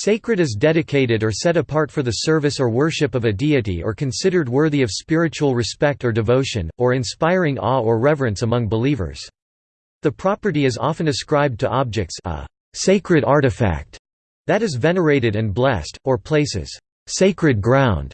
Sacred is dedicated or set apart for the service or worship of a deity or considered worthy of spiritual respect or devotion, or inspiring awe or reverence among believers. The property is often ascribed to objects a sacred artifact that is venerated and blessed, or places sacred ground.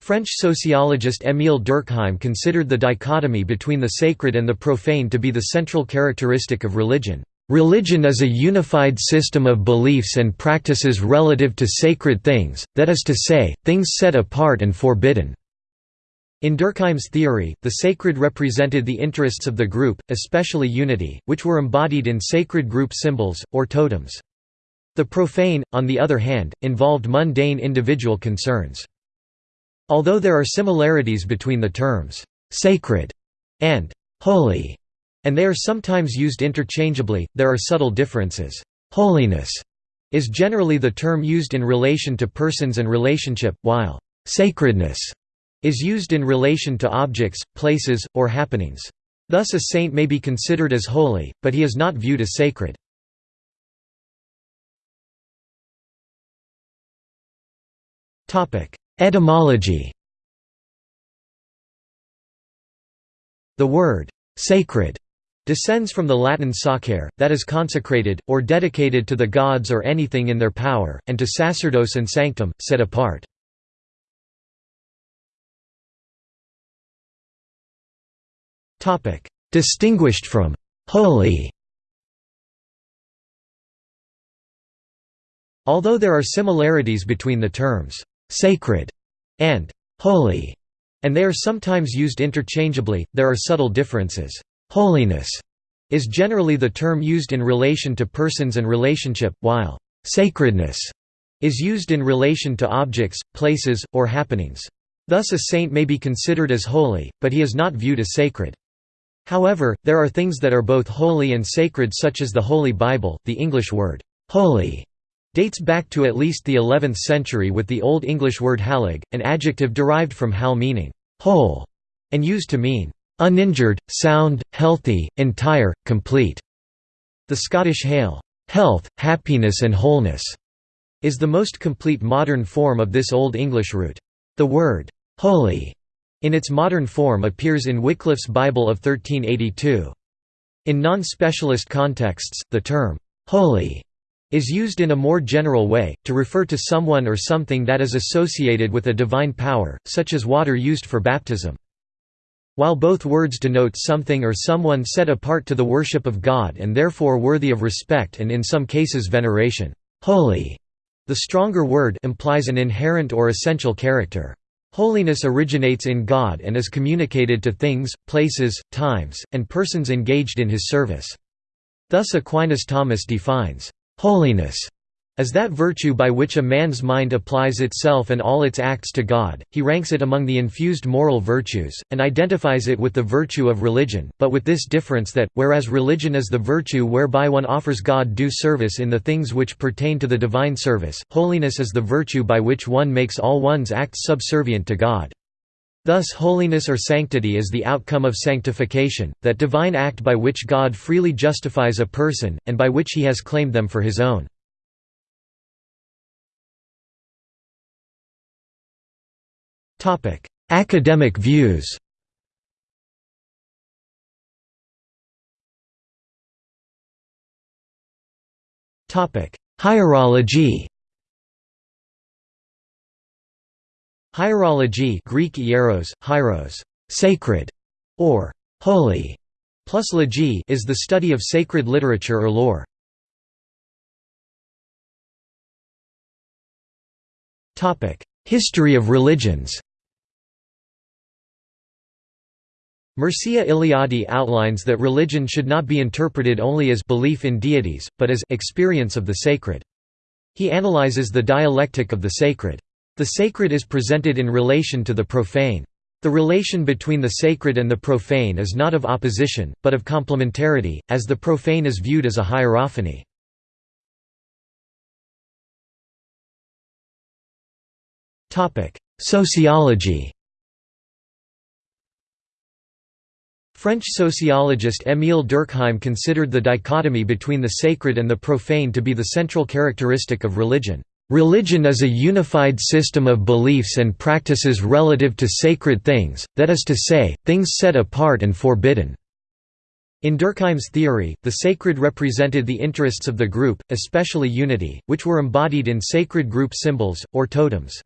French sociologist Émile Durkheim considered the dichotomy between the sacred and the profane to be the central characteristic of religion. Religion is a unified system of beliefs and practices relative to sacred things, that is to say, things set apart and forbidden. In Durkheim's theory, the sacred represented the interests of the group, especially unity, which were embodied in sacred group symbols, or totems. The profane, on the other hand, involved mundane individual concerns. Although there are similarities between the terms, "'sacred' and "'holy' and they are sometimes used interchangeably, there are subtle differences. Holiness is generally the term used in relation to persons and relationship, while sacredness is used in relation to objects, places, or happenings. Thus a saint may be considered as holy, but he is not viewed as sacred. Etymology The word «sacred» descends from the Latin sacere, that is consecrated, or dedicated to the gods or anything in their power, and to sacerdos and sanctum, set apart. Distinguished from «holy» Although there are similarities between the terms «sacred» and «holy», and they are sometimes used interchangeably, there are subtle differences. Holiness is generally the term used in relation to persons and relationship, while sacredness is used in relation to objects, places, or happenings. Thus a saint may be considered as holy, but he is not viewed as sacred. However, there are things that are both holy and sacred such as the Holy Bible. The English word, holy, dates back to at least the 11th century with the Old English word halig, an adjective derived from hal meaning whole, and used to mean uninjured, sound, healthy, entire, complete. The Scottish Hail, health, happiness and wholeness, is the most complete modern form of this Old English root. The word holy in its modern form appears in Wycliffe's Bible of 1382. In non-specialist contexts, the term holy is used in a more general way, to refer to someone or something that is associated with a divine power, such as water used for baptism. While both words denote something or someone set apart to the worship of God and therefore worthy of respect and in some cases veneration, holy, the stronger word implies an inherent or essential character. Holiness originates in God and is communicated to things, places, times, and persons engaged in his service. Thus Aquinas Thomas defines, "...holiness as that virtue by which a man's mind applies itself and all its acts to God, he ranks it among the infused moral virtues, and identifies it with the virtue of religion, but with this difference that, whereas religion is the virtue whereby one offers God due service in the things which pertain to the divine service, holiness is the virtue by which one makes all one's acts subservient to God. Thus holiness or sanctity is the outcome of sanctification, that divine act by which God freely justifies a person, and by which he has claimed them for his own. Academic views Hierology Hierology Greek hieros, hieros, sacred, or holy, plus logy is the study of sacred literature or lore. History of religions Mircea Eliade outlines that religion should not be interpreted only as belief in deities, but as experience of the sacred. He analyzes the dialectic of the sacred. The sacred is presented in relation to the profane. The relation between the sacred and the profane is not of opposition, but of complementarity, as the profane is viewed as a hierophany. Sociology French sociologist Émile Durkheim considered the dichotomy between the sacred and the profane to be the central characteristic of religion. Religion is a unified system of beliefs and practices relative to sacred things, that is to say, things set apart and forbidden. In Durkheim's theory, the sacred represented the interests of the group, especially unity, which were embodied in sacred group symbols, or totems.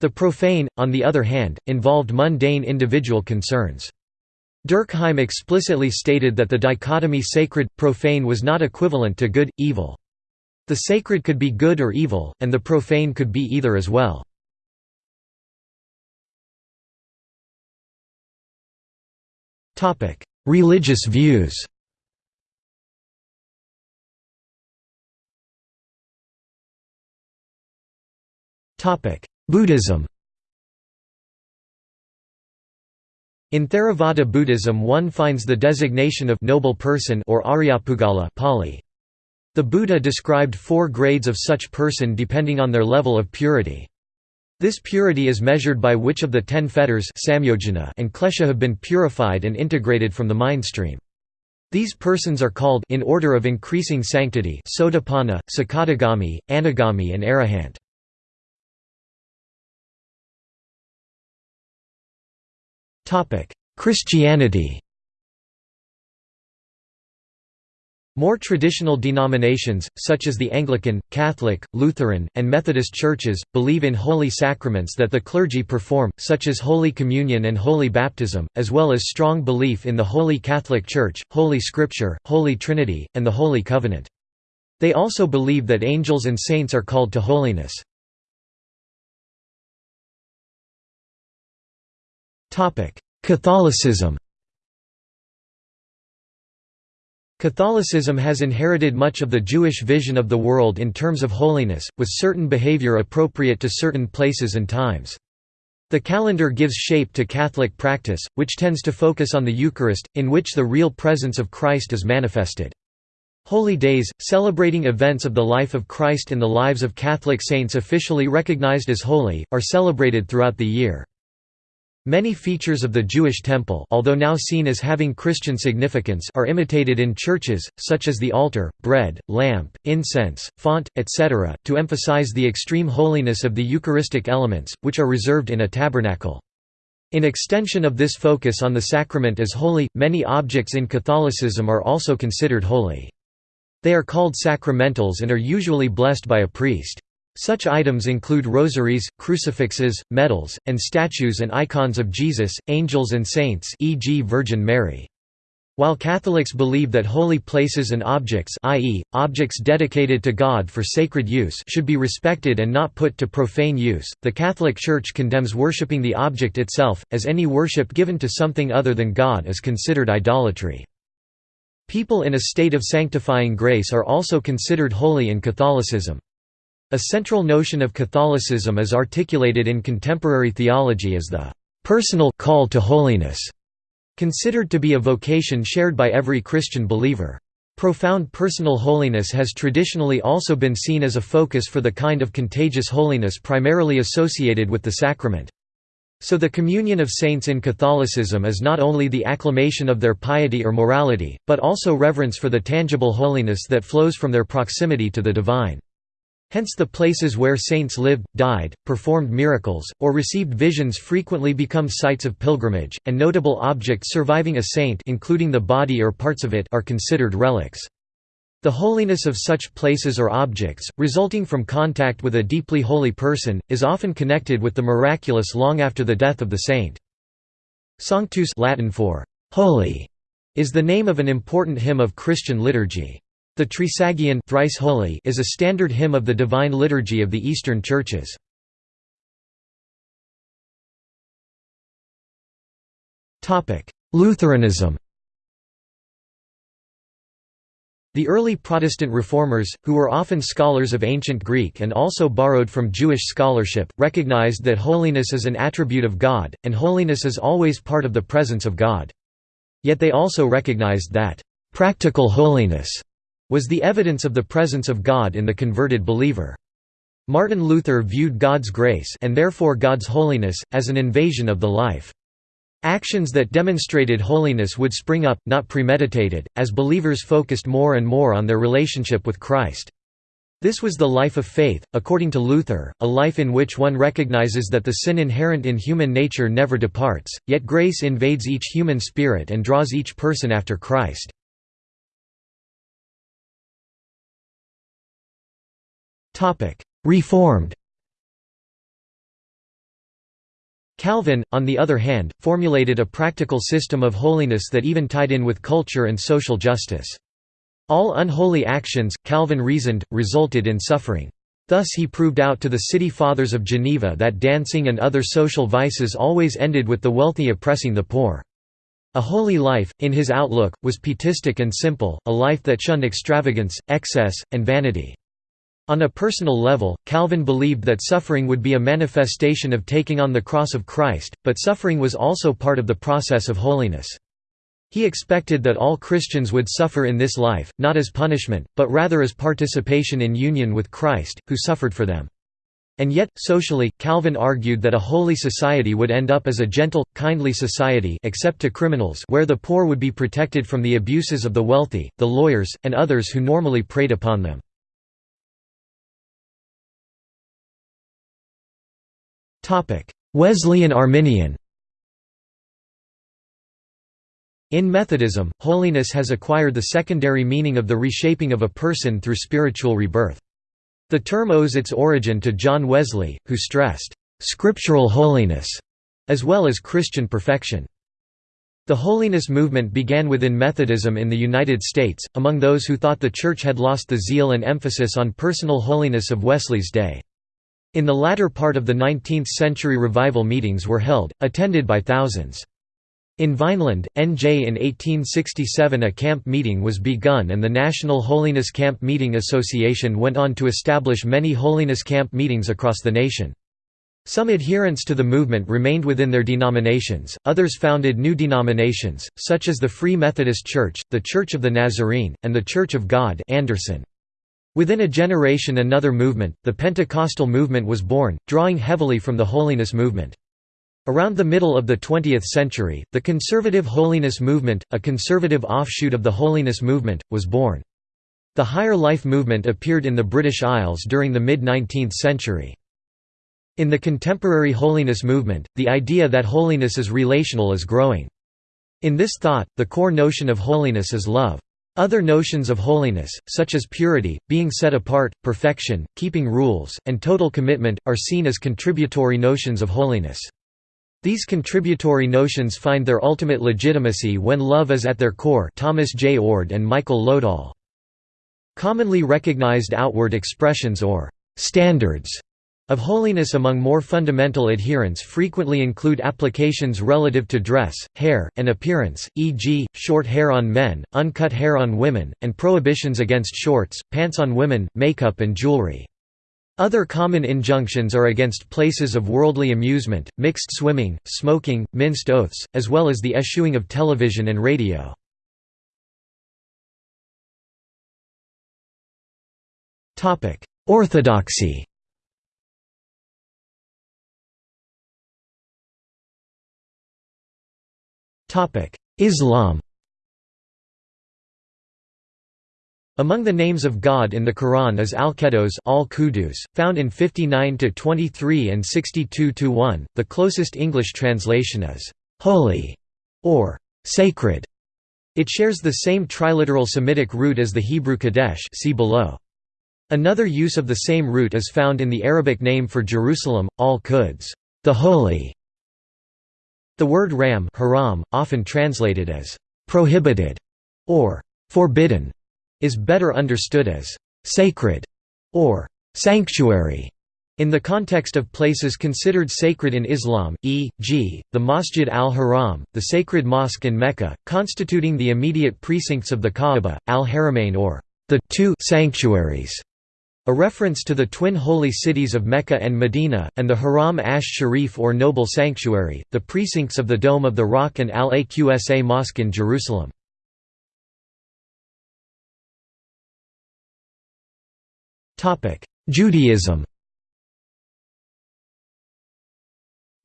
The profane, on the other hand, involved mundane individual concerns. Durkheim explicitly stated that the dichotomy sacred-profane was not equivalent to good, evil. The sacred could be good or evil, and the profane could be either as well. Religious views Buddhism In Theravada Buddhism one finds the designation of noble person or Aryapugala Pali. The Buddha described four grades of such person depending on their level of purity. This purity is measured by which of the ten fetters and klesha have been purified and integrated from the mindstream. These persons are called in order of increasing sanctity Sotapanna, Sakadagami, Anagami and Arahant. Christianity More traditional denominations, such as the Anglican, Catholic, Lutheran, and Methodist churches, believe in holy sacraments that the clergy perform, such as Holy Communion and Holy Baptism, as well as strong belief in the Holy Catholic Church, Holy Scripture, Holy Trinity, and the Holy Covenant. They also believe that angels and saints are called to holiness. Catholicism Catholicism has inherited much of the Jewish vision of the world in terms of holiness, with certain behavior appropriate to certain places and times. The calendar gives shape to Catholic practice, which tends to focus on the Eucharist, in which the real presence of Christ is manifested. Holy days, celebrating events of the life of Christ and the lives of Catholic saints officially recognized as holy, are celebrated throughout the year. Many features of the Jewish temple although now seen as having Christian significance are imitated in churches, such as the altar, bread, lamp, incense, font, etc., to emphasize the extreme holiness of the Eucharistic elements, which are reserved in a tabernacle. In extension of this focus on the sacrament as holy, many objects in Catholicism are also considered holy. They are called sacramentals and are usually blessed by a priest. Such items include rosaries, crucifixes, medals, and statues and icons of Jesus, angels and saints e.g. Virgin Mary. While Catholics believe that holy places and objects i.e., objects dedicated to God for sacred use should be respected and not put to profane use, the Catholic Church condemns worshipping the object itself, as any worship given to something other than God is considered idolatry. People in a state of sanctifying grace are also considered holy in Catholicism. A central notion of Catholicism as articulated in contemporary theology is the personal call to holiness, considered to be a vocation shared by every Christian believer. Profound personal holiness has traditionally also been seen as a focus for the kind of contagious holiness primarily associated with the sacrament. So the communion of saints in Catholicism is not only the acclamation of their piety or morality, but also reverence for the tangible holiness that flows from their proximity to the divine. Hence the places where saints lived, died, performed miracles, or received visions frequently become sites of pilgrimage, and notable objects surviving a saint including the body or parts of it are considered relics. The holiness of such places or objects, resulting from contact with a deeply holy person, is often connected with the miraculous long after the death of the saint. Sanctus Latin for «holy» is the name of an important hymn of Christian liturgy. The Trisagion thrice holy is a standard hymn of the Divine Liturgy of the Eastern Churches. Lutheranism The early Protestant reformers, who were often scholars of ancient Greek and also borrowed from Jewish scholarship, recognized that holiness is an attribute of God, and holiness is always part of the presence of God. Yet they also recognized that, "...practical holiness," was the evidence of the presence of God in the converted believer. Martin Luther viewed God's grace and therefore God's holiness, as an invasion of the life. Actions that demonstrated holiness would spring up, not premeditated, as believers focused more and more on their relationship with Christ. This was the life of faith, according to Luther, a life in which one recognizes that the sin inherent in human nature never departs, yet grace invades each human spirit and draws each person after Christ. Reformed Calvin, on the other hand, formulated a practical system of holiness that even tied in with culture and social justice. All unholy actions, Calvin reasoned, resulted in suffering. Thus he proved out to the city fathers of Geneva that dancing and other social vices always ended with the wealthy oppressing the poor. A holy life, in his outlook, was pietistic and simple, a life that shunned extravagance, excess, and vanity. On a personal level, Calvin believed that suffering would be a manifestation of taking on the cross of Christ, but suffering was also part of the process of holiness. He expected that all Christians would suffer in this life, not as punishment, but rather as participation in union with Christ, who suffered for them. And yet, socially, Calvin argued that a holy society would end up as a gentle, kindly society except to criminals where the poor would be protected from the abuses of the wealthy, the lawyers, and others who normally preyed upon them. Wesleyan Arminian In Methodism, holiness has acquired the secondary meaning of the reshaping of a person through spiritual rebirth. The term owes its origin to John Wesley, who stressed, "...scriptural holiness", as well as Christian perfection. The holiness movement began within Methodism in the United States, among those who thought the Church had lost the zeal and emphasis on personal holiness of Wesley's day. In the latter part of the 19th-century revival meetings were held, attended by thousands. In Vineland, NJ in 1867 a camp meeting was begun and the National Holiness Camp Meeting Association went on to establish many holiness camp meetings across the nation. Some adherents to the movement remained within their denominations, others founded new denominations, such as the Free Methodist Church, the Church of the Nazarene, and the Church of God Anderson. Within a generation another movement, the Pentecostal movement was born, drawing heavily from the holiness movement. Around the middle of the 20th century, the conservative holiness movement, a conservative offshoot of the holiness movement, was born. The higher life movement appeared in the British Isles during the mid-19th century. In the contemporary holiness movement, the idea that holiness is relational is growing. In this thought, the core notion of holiness is love. Other notions of holiness, such as purity, being set apart, perfection, keeping rules, and total commitment, are seen as contributory notions of holiness. These contributory notions find their ultimate legitimacy when love is at their core Thomas J. Oord and Michael Lodahl. Commonly recognized outward expressions or «standards» of holiness among more fundamental adherents frequently include applications relative to dress, hair, and appearance, e.g., short hair on men, uncut hair on women, and prohibitions against shorts, pants on women, makeup and jewelry. Other common injunctions are against places of worldly amusement, mixed swimming, smoking, minced oaths, as well as the eschewing of television and radio. Orthodoxy Islam Among the names of God in the Quran is Al-Qudus al-Qudus, found in 59-23 and 62-1. The closest English translation is holy or sacred. It shares the same triliteral Semitic root as the Hebrew Kadesh see below. Another use of the same root is found in the Arabic name for Jerusalem, al-Quds, the holy, the word ram haram, often translated as «prohibited» or «forbidden», is better understood as «sacred» or «sanctuary» in the context of places considered sacred in Islam, e.g., the Masjid al-Haram, the sacred mosque in Mecca, constituting the immediate precincts of the Kaaba, al-Haramain or the two sanctuaries a reference to the twin holy cities of Mecca and Medina, and the Haram Ash Sharif or Noble Sanctuary, the precincts of the Dome of the Rock and Al-Aqsa Mosque in Jerusalem. Judaism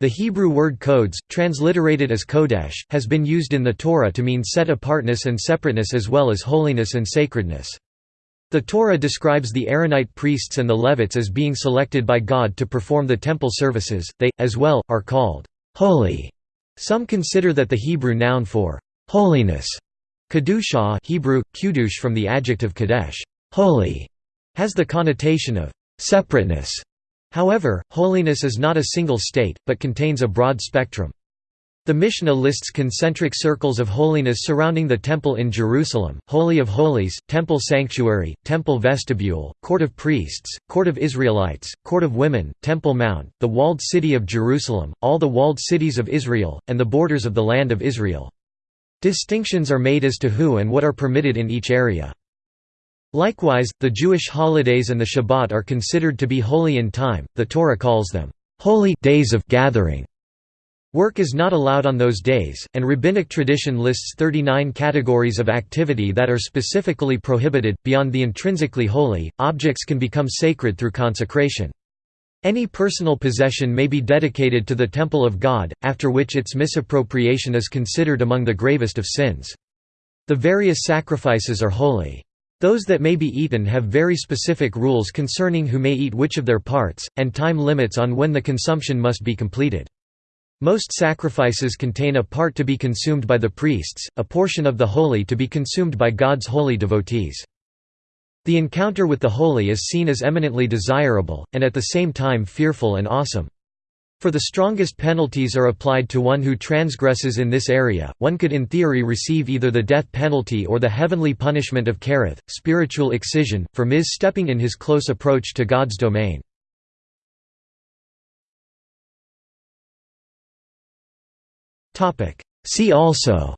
The Hebrew word codes, transliterated as kodesh, has been used in the Torah to mean set apartness and separateness as well as holiness and sacredness. The Torah describes the Aaronite priests and the Levites as being selected by God to perform the temple services, they, as well, are called holy. Some consider that the Hebrew noun for holiness, kedusha Hebrew, kudush from the adjective kadesh holy", has the connotation of separateness. However, holiness is not a single state, but contains a broad spectrum. The Mishnah lists concentric circles of holiness surrounding the temple in Jerusalem, Holy of Holies, Temple Sanctuary, Temple Vestibule, Court of Priests, Court of Israelites, Court of Women, Temple Mount, the walled city of Jerusalem, all the walled cities of Israel, and the borders of the land of Israel. Distinctions are made as to who and what are permitted in each area. Likewise, the Jewish holidays and the Shabbat are considered to be holy in time, the Torah calls them, "...holy days of gathering". Work is not allowed on those days, and rabbinic tradition lists 39 categories of activity that are specifically prohibited. Beyond the intrinsically holy, objects can become sacred through consecration. Any personal possession may be dedicated to the temple of God, after which its misappropriation is considered among the gravest of sins. The various sacrifices are holy. Those that may be eaten have very specific rules concerning who may eat which of their parts, and time limits on when the consumption must be completed. Most sacrifices contain a part to be consumed by the priests, a portion of the holy to be consumed by God's holy devotees. The encounter with the holy is seen as eminently desirable, and at the same time fearful and awesome. For the strongest penalties are applied to one who transgresses in this area, one could in theory receive either the death penalty or the heavenly punishment of Kereth, spiritual excision, for mis-stepping in his close approach to God's domain. See also.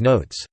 Notes